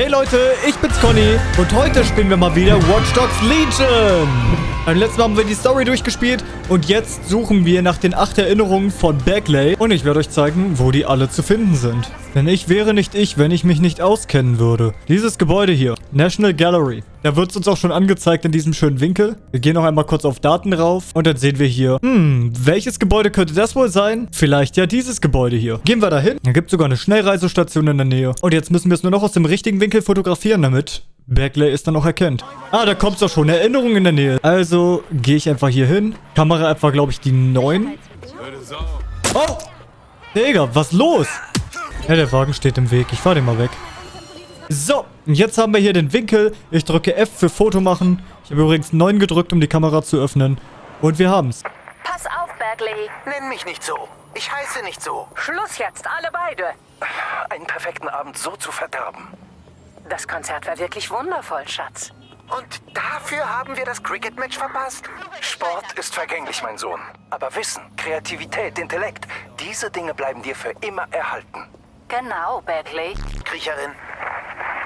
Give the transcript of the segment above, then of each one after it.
Hey Leute, ich bin's Conny und heute spielen wir mal wieder Watch Dogs Legion. Beim letzten Mal haben wir die Story durchgespielt und jetzt suchen wir nach den acht Erinnerungen von Bagley und ich werde euch zeigen, wo die alle zu finden sind. Denn ich wäre nicht ich, wenn ich mich nicht auskennen würde. Dieses Gebäude hier, National Gallery. Da wird es uns auch schon angezeigt in diesem schönen Winkel. Wir gehen noch einmal kurz auf Daten rauf und dann sehen wir hier, hm, welches Gebäude könnte das wohl sein? Vielleicht ja dieses Gebäude hier. Gehen wir da hin. Da gibt es sogar eine Schnellreisestation in der Nähe. Und jetzt müssen wir es nur noch aus dem richtigen Winkel fotografieren, damit Bagley es dann auch erkennt. Ah, da kommt es doch schon. Erinnerung in der Nähe. Also gehe ich einfach hier hin. Kamera etwa, glaube ich, die 9. Oh! Digga, was los? Ja, der Wagen steht im Weg. Ich fahr den mal weg. So, jetzt haben wir hier den Winkel. Ich drücke F für Foto machen. Ich habe übrigens 9 gedrückt, um die Kamera zu öffnen. Und wir haben's. Pass auf, Bagley. Nenn mich nicht so. Ich heiße nicht so. Schluss jetzt, alle beide. Einen perfekten Abend so zu verderben. Das Konzert war wirklich wundervoll, Schatz. Und dafür haben wir das Cricket-Match verpasst? Sport ist vergänglich, mein Sohn. Aber Wissen, Kreativität, Intellekt, diese Dinge bleiben dir für immer erhalten. Genau, Bagley. Kriecherin.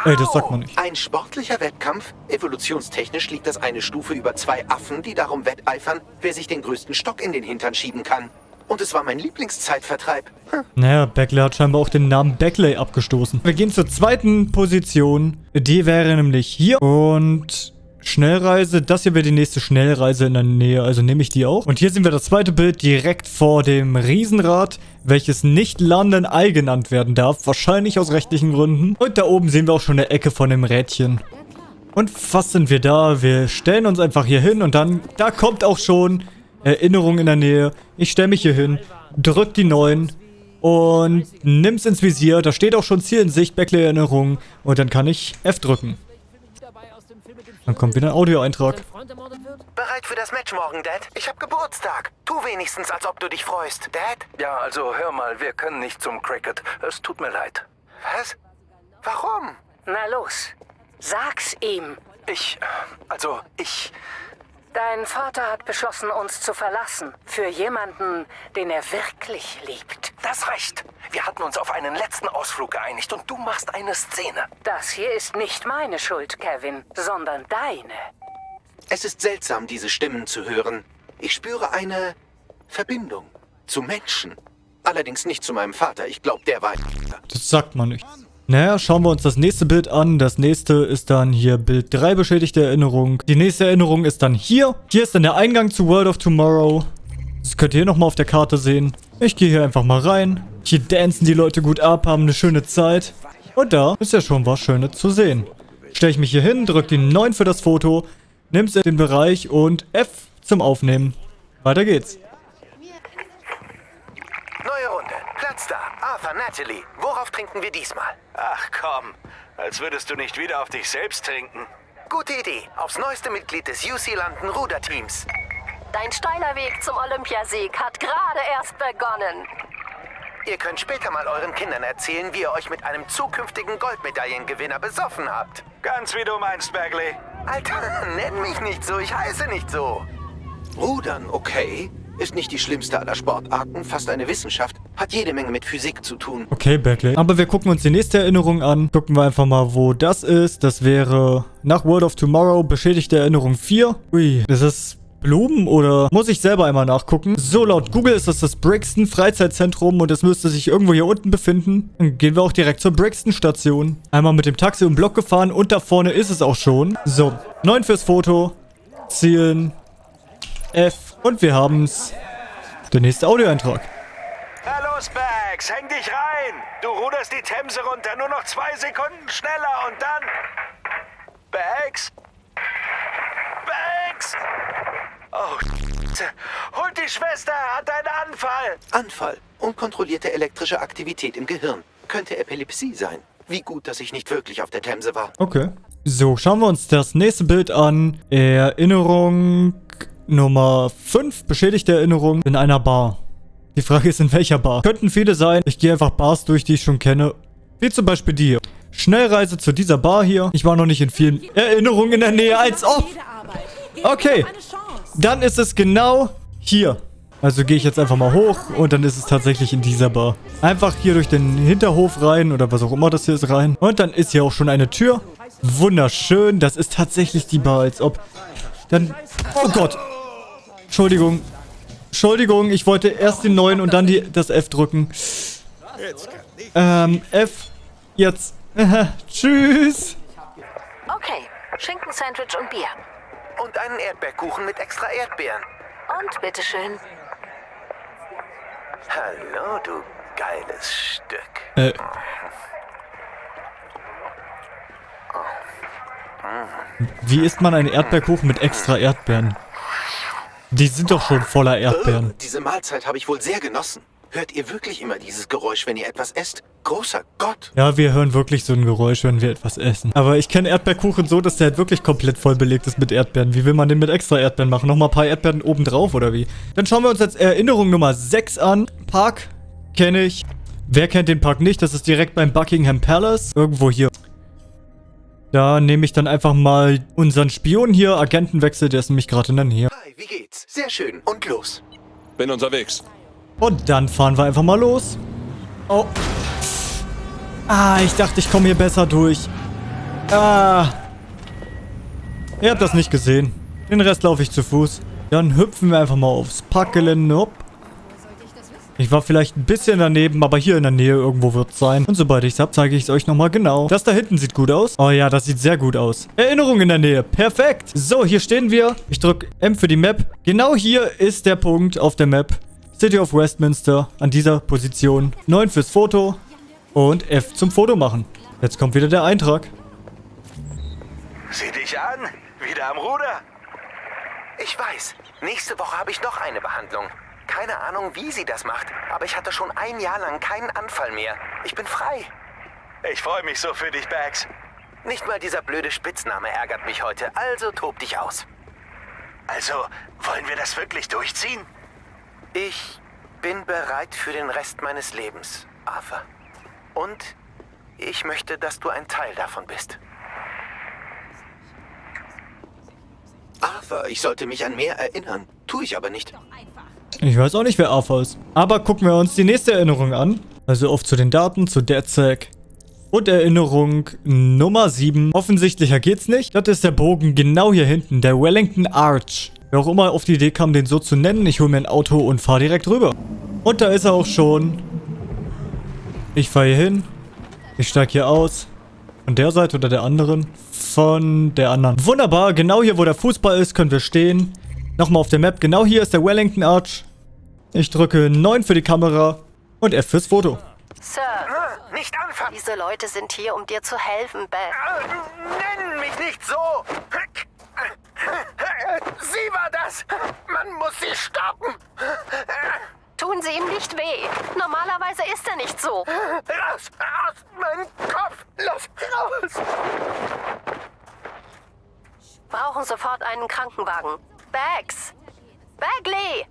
Ey, das sagt man nicht. Ein sportlicher Wettkampf? Evolutionstechnisch liegt das eine Stufe über zwei Affen, die darum wetteifern, wer sich den größten Stock in den Hintern schieben kann. Und es war mein Lieblingszeitvertreib. Hm. Naja, Beckley hat scheinbar auch den Namen Beckley abgestoßen. Wir gehen zur zweiten Position. Die wäre nämlich hier. Und Schnellreise. Das hier wäre die nächste Schnellreise in der Nähe. Also nehme ich die auch. Und hier sehen wir das zweite Bild direkt vor dem Riesenrad, welches nicht London Eye genannt werden darf. Wahrscheinlich aus rechtlichen Gründen. Und da oben sehen wir auch schon eine Ecke von dem Rädchen. Und was sind wir da? Wir stellen uns einfach hier hin und dann, da kommt auch schon Erinnerung in der Nähe. Ich stelle mich hier hin, drück die 9 und nimm's ins Visier. Da steht auch schon Ziel in Sicht, Backley-Erinnerung. Und dann kann ich F drücken. Dann kommt wieder ein Audioeintrag. Bereit für das Match morgen, Dad? Ich hab Geburtstag. Tu wenigstens, als ob du dich freust. Dad? Ja, also hör mal, wir können nicht zum Cricket. Es tut mir leid. Was? Warum? Na los, sag's ihm. Ich, also, ich... Dein Vater hat beschlossen, uns zu verlassen. Für jemanden, den er wirklich liebt. Das recht. Wir hatten uns auf einen letzten Ausflug geeinigt und du machst eine Szene. Das hier ist nicht meine Schuld, Kevin, sondern deine. Es ist seltsam, diese Stimmen zu hören. Ich spüre eine Verbindung zu Menschen. Allerdings nicht zu meinem Vater. Ich glaube, der war... Das sagt man nicht. Naja, schauen wir uns das nächste Bild an. Das nächste ist dann hier Bild 3 beschädigte Erinnerung. Die nächste Erinnerung ist dann hier. Hier ist dann der Eingang zu World of Tomorrow. Das könnt ihr hier nochmal auf der Karte sehen. Ich gehe hier einfach mal rein. Hier dancen die Leute gut ab, haben eine schöne Zeit. Und da ist ja schon was Schönes zu sehen. Stelle ich mich hier hin, drücke die 9 für das Foto, nimm's in den Bereich und F zum Aufnehmen. Weiter geht's. Neue Runde. Platz da. Arthur, Natalie. Worauf trinken wir diesmal? Ach komm, als würdest du nicht wieder auf dich selbst trinken. Gute Idee. Aufs neueste Mitglied des UC London Ruderteams. Dein steiler Weg zum Olympiasieg hat gerade erst begonnen. Ihr könnt später mal euren Kindern erzählen, wie ihr euch mit einem zukünftigen Goldmedaillengewinner besoffen habt. Ganz wie du meinst, Bagley. Alter, nenn mich nicht so, ich heiße nicht so. Rudern, okay. Ist nicht die schlimmste aller Sportarten, fast eine Wissenschaft. Hat jede Menge mit Physik zu tun. Okay, Beckley. Aber wir gucken uns die nächste Erinnerung an. Gucken wir einfach mal, wo das ist. Das wäre nach World of Tomorrow beschädigte Erinnerung 4. Ui, ist das Blumen oder muss ich selber einmal nachgucken? So, laut Google ist das das Brixton Freizeitzentrum und es müsste sich irgendwo hier unten befinden. Dann gehen wir auch direkt zur Brixton Station. Einmal mit dem Taxi um Block gefahren und da vorne ist es auch schon. So, 9 fürs Foto. Zielen. F. Und wir haben's. Der nächste Audioeintrag. Na los, Bags, häng dich rein. Du ruderst die Themse runter, nur noch zwei Sekunden schneller und dann... Bags? Bags? Scheiße. Holt die Schwester, hat einen Anfall. Anfall. Unkontrollierte elektrische Aktivität im Gehirn. Könnte Epilepsie sein. Wie gut, dass ich nicht wirklich auf der Themse war. Okay. So, schauen wir uns das nächste Bild an. Erinnerung Nummer 5. Beschädigte Erinnerung in einer Bar. Die Frage ist, in welcher Bar? Könnten viele sein. Ich gehe einfach Bars durch, die ich schon kenne. Wie zum Beispiel die hier. Schnellreise zu dieser Bar hier. Ich war noch nicht in vielen Erinnerungen in der Nähe, als ob. Okay. Dann ist es genau hier. Also gehe ich jetzt einfach mal hoch und dann ist es tatsächlich in dieser Bar. Einfach hier durch den Hinterhof rein oder was auch immer das hier ist rein. Und dann ist hier auch schon eine Tür. Wunderschön. Das ist tatsächlich die Bar, als ob... Dann... Oh Gott. Entschuldigung. Entschuldigung, ich wollte erst den neuen und dann die, das F drücken. Ähm, F. Jetzt. Tschüss. Okay, Schinken-Sandwich und Bier. Und einen Erdbeerkuchen mit extra Erdbeeren. Und bitteschön. Hallo, du geiles Stück. Äh. Wie isst man einen Erdbeerkuchen mit extra Erdbeeren? Die sind doch schon voller Erdbeeren. Äh, diese Mahlzeit habe ich wohl sehr genossen. Hört ihr wirklich immer dieses Geräusch, wenn ihr etwas esst? Großer Gott. Ja, wir hören wirklich so ein Geräusch, wenn wir etwas essen. Aber ich kenne Erdbeerkuchen so, dass der halt wirklich komplett voll belegt ist mit Erdbeeren. Wie will man den mit extra Erdbeeren machen? Nochmal ein paar Erdbeeren oben drauf oder wie? Dann schauen wir uns jetzt Erinnerung Nummer 6 an. Park kenne ich. Wer kennt den Park nicht? Das ist direkt beim Buckingham Palace. Irgendwo hier. Da nehme ich dann einfach mal unseren Spion hier, Agentenwechsel, der ist nämlich gerade in der Nähe. Hi, wie geht's? Sehr schön. Und los. Bin unterwegs. Und dann fahren wir einfach mal los. Oh. Ah, ich dachte, ich komme hier besser durch. Ah. Ihr habt das nicht gesehen. Den Rest laufe ich zu Fuß. Dann hüpfen wir einfach mal aufs Parkgelände. Hopp. Ich war vielleicht ein bisschen daneben, aber hier in der Nähe irgendwo wird es sein. Und sobald ich es habe, zeige ich es euch nochmal genau. Das da hinten sieht gut aus. Oh ja, das sieht sehr gut aus. Erinnerung in der Nähe. Perfekt. So, hier stehen wir. Ich drücke M für die Map. Genau hier ist der Punkt auf der Map. City of Westminster an dieser Position. 9 fürs Foto und F zum Foto machen. Jetzt kommt wieder der Eintrag. Sieh dich an. Wieder am Ruder. Ich weiß. Nächste Woche habe ich noch eine Behandlung. Keine Ahnung, wie sie das macht, aber ich hatte schon ein Jahr lang keinen Anfall mehr. Ich bin frei. Ich freue mich so für dich, Bags. Nicht mal dieser blöde Spitzname ärgert mich heute, also tob dich aus. Also, wollen wir das wirklich durchziehen? Ich bin bereit für den Rest meines Lebens, Arthur. Und ich möchte, dass du ein Teil davon bist. Arthur, ich sollte mich an mehr erinnern. Tue ich aber nicht. Ich weiß auch nicht, wer Arthur ist. Aber gucken wir uns die nächste Erinnerung an. Also auf zu den Daten, zu DedSec. Und Erinnerung Nummer 7. Offensichtlicher geht's nicht. Das ist der Bogen genau hier hinten, der Wellington Arch. Wer auch immer auf die Idee kam, den so zu nennen, ich hole mir ein Auto und fahre direkt rüber. Und da ist er auch schon. Ich fahre hier hin. Ich steige hier aus. Von der Seite oder der anderen? Von der anderen. Wunderbar, genau hier, wo der Fußball ist, können wir stehen. Nochmal auf der Map. Genau hier ist der Wellington Arch. Ich drücke 9 für die Kamera und F fürs Foto. Sir, Nicht anfangen! diese Leute sind hier, um dir zu helfen, Beth. Nenn mich nicht so! Sie war das! Man muss sie stoppen! Tun sie ihm nicht weh. Normalerweise ist er nicht so. Raus! Aus meinem Kopf! Los! Raus! Brauchen sofort einen Krankenwagen. Bags! Bagley!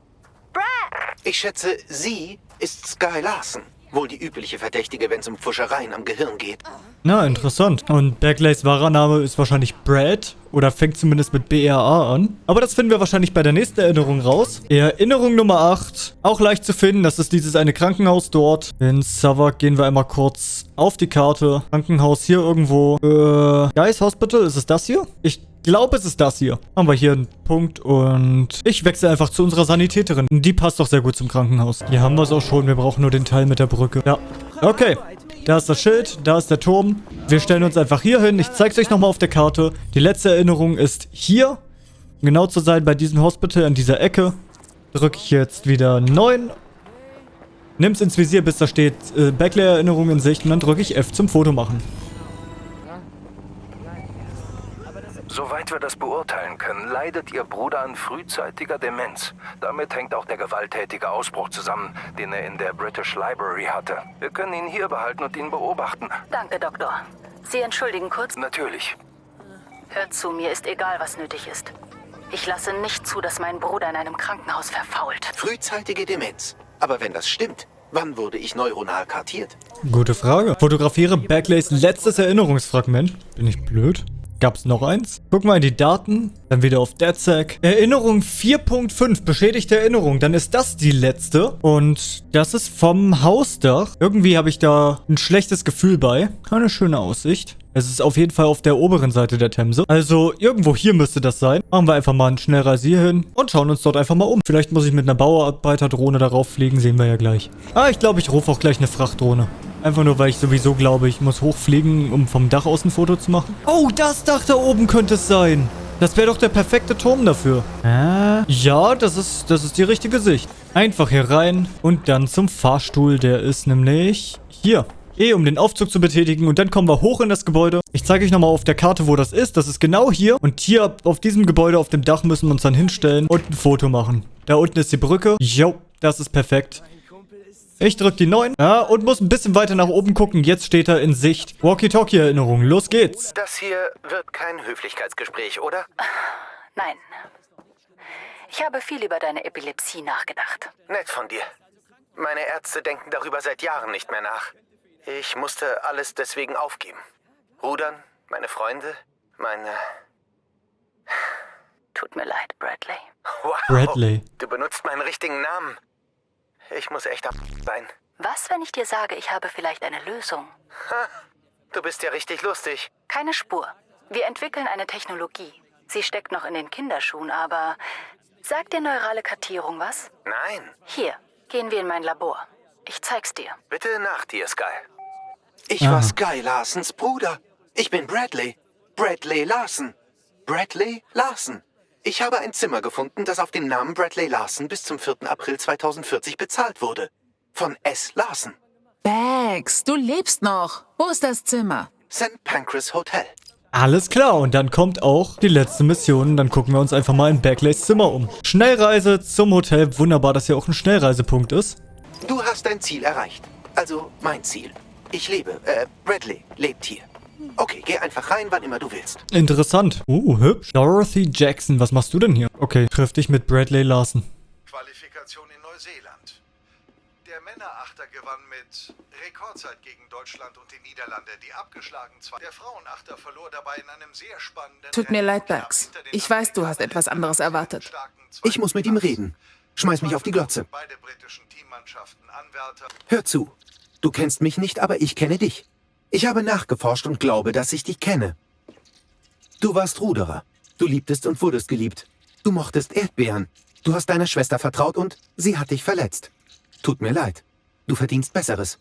Brad! Ich schätze, sie ist Sky Larson. Wohl die übliche Verdächtige, wenn es um Pfuschereien am Gehirn geht. Na, interessant. Und Backleys wahrer Name ist wahrscheinlich Brad. Oder fängt zumindest mit BRA an. Aber das finden wir wahrscheinlich bei der nächsten Erinnerung raus. Erinnerung Nummer 8. Auch leicht zu finden. Das ist dieses eine Krankenhaus dort. In Savak gehen wir einmal kurz auf die Karte. Krankenhaus hier irgendwo. Äh, Guys Hospital, ist es das hier? Ich glaube, es ist das hier. Haben wir hier einen Punkt und ich wechsle einfach zu unserer Sanitäterin. Die passt doch sehr gut zum Krankenhaus. Hier haben wir es auch schon. Wir brauchen nur den Teil mit der Brücke. Ja. Okay. Da ist das Schild, da ist der Turm. Wir stellen uns einfach hier hin. Ich zeige es euch nochmal auf der Karte. Die letzte Erinnerung ist hier. Um Genau zu sein bei diesem Hospital an dieser Ecke. Drücke ich jetzt wieder 9. Nimm's ins Visier, bis da steht äh, Backlay-Erinnerung in Sicht. Und dann drücke ich F zum Foto machen. Wir das beurteilen können, leidet Ihr Bruder an frühzeitiger Demenz. Damit hängt auch der gewalttätige Ausbruch zusammen, den er in der British Library hatte. Wir können ihn hier behalten und ihn beobachten. Danke, Doktor. Sie entschuldigen kurz. Natürlich. Hört zu, mir ist egal, was nötig ist. Ich lasse nicht zu, dass mein Bruder in einem Krankenhaus verfault. Frühzeitige Demenz. Aber wenn das stimmt, wann wurde ich neuronal kartiert? Gute Frage. Fotografiere Backleys letztes Erinnerungsfragment. Bin ich blöd? Gab es noch eins? Gucken wir in die Daten. Dann wieder auf DeadSec. Erinnerung 4.5. Beschädigte Erinnerung. Dann ist das die letzte. Und das ist vom Hausdach. Irgendwie habe ich da ein schlechtes Gefühl bei. Keine schöne Aussicht. Es ist auf jeden Fall auf der oberen Seite der Themse. Also irgendwo hier müsste das sein. Machen wir einfach mal einen Schnellreise hier hin und schauen uns dort einfach mal um. Vielleicht muss ich mit einer Bauarbeiterdrohne darauf fliegen, sehen wir ja gleich. Ah, ich glaube, ich rufe auch gleich eine Frachtdrohne. Einfach nur, weil ich sowieso glaube, ich muss hochfliegen, um vom Dach aus ein Foto zu machen. Oh, das Dach da oben könnte es sein. Das wäre doch der perfekte Turm dafür. Äh? Ja, das ist, das ist die richtige Sicht. Einfach hier rein und dann zum Fahrstuhl. Der ist nämlich hier. E, um den Aufzug zu betätigen. Und dann kommen wir hoch in das Gebäude. Ich zeige euch nochmal auf der Karte, wo das ist. Das ist genau hier. Und hier auf diesem Gebäude auf dem Dach müssen wir uns dann hinstellen und ein Foto machen. Da unten ist die Brücke. Jo, das ist perfekt. Ich drücke die 9. Ja, und muss ein bisschen weiter nach oben gucken. Jetzt steht er in Sicht. Walkie-Talkie-Erinnerung. Los geht's. Das hier wird kein Höflichkeitsgespräch, oder? Nein. Ich habe viel über deine Epilepsie nachgedacht. Nett von dir. Meine Ärzte denken darüber seit Jahren nicht mehr nach. Ich musste alles deswegen aufgeben. Rudern, meine Freunde, meine... Tut mir leid, Bradley. Wow, Bradley. du benutzt meinen richtigen Namen. Ich muss echt ab sein. Was, wenn ich dir sage, ich habe vielleicht eine Lösung? Du bist ja richtig lustig. Keine Spur. Wir entwickeln eine Technologie. Sie steckt noch in den Kinderschuhen, aber... Sagt dir neurale Kartierung was? Nein, Hier, gehen wir in mein Labor. Ich zeig's dir. bitte nach dir, Sky. Ich war Sky Larsens Bruder. Ich bin Bradley. Bradley Larson. Bradley Larson. Ich habe ein Zimmer gefunden, das auf den Namen Bradley Larson bis zum 4. April 2040 bezahlt wurde. Von S. Larson. Bags, du lebst noch. Wo ist das Zimmer? St. Pancras Hotel. Alles klar, und dann kommt auch die letzte Mission. Dann gucken wir uns einfach mal in Backleys Zimmer um. Schnellreise zum Hotel. Wunderbar, dass hier auch ein Schnellreisepunkt ist. Du hast dein Ziel erreicht. Also mein Ziel. Ich lebe. Äh, Bradley lebt hier. Okay, geh einfach rein, wann immer du willst. Interessant. Uh, hübsch. Dorothy Jackson, was machst du denn hier? Okay, triff dich mit Bradley Larson. Qualifikation in Neuseeland. Der Männerachter gewann mit Rekordzeit gegen Deutschland und die Niederlande, die abgeschlagen zwei. Der Frauenachter verlor dabei in einem sehr spannenden Tut mir Rennen leid, den Ich weiß, du hast etwas anderes erwartet. Ich muss mit ihm reden. Schmeiß mich auf die Glotze. Beide britischen Teammannschaften Anwärter. Hör zu. Du kennst mich nicht, aber ich kenne dich. Ich habe nachgeforscht und glaube, dass ich dich kenne. Du warst Ruderer. Du liebtest und wurdest geliebt. Du mochtest Erdbeeren. Du hast deiner Schwester vertraut und sie hat dich verletzt. Tut mir leid. Du verdienst Besseres.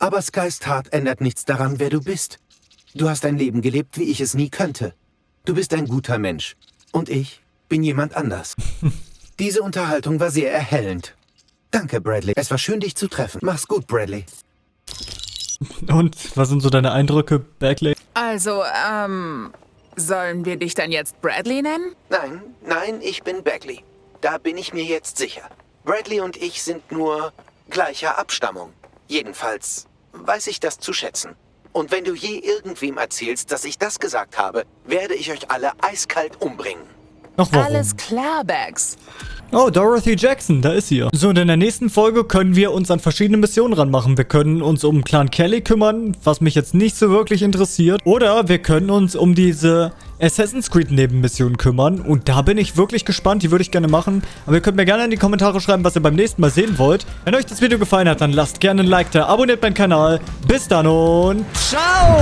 Aber Skys Tat ändert nichts daran, wer du bist. Du hast ein Leben gelebt, wie ich es nie könnte. Du bist ein guter Mensch. Und ich bin jemand anders. Diese Unterhaltung war sehr erhellend. Danke, Bradley. Es war schön, dich zu treffen. Mach's gut, Bradley. Und was sind so deine Eindrücke, Bagley? Also, ähm, sollen wir dich dann jetzt Bradley nennen? Nein, nein, ich bin Bagley. Da bin ich mir jetzt sicher. Bradley und ich sind nur gleicher Abstammung. Jedenfalls weiß ich das zu schätzen. Und wenn du je irgendwem erzählst, dass ich das gesagt habe, werde ich euch alle eiskalt umbringen. Ach, warum? Alles klar, Bags. Oh, Dorothy Jackson, da ist sie ja. So, und in der nächsten Folge können wir uns an verschiedene Missionen ranmachen. Wir können uns um Clan Kelly kümmern, was mich jetzt nicht so wirklich interessiert. Oder wir können uns um diese Assassin's Creed Nebenmission kümmern. Und da bin ich wirklich gespannt, die würde ich gerne machen. Aber ihr könnt mir gerne in die Kommentare schreiben, was ihr beim nächsten Mal sehen wollt. Wenn euch das Video gefallen hat, dann lasst gerne ein Like da, abonniert meinen Kanal. Bis dann und ciao!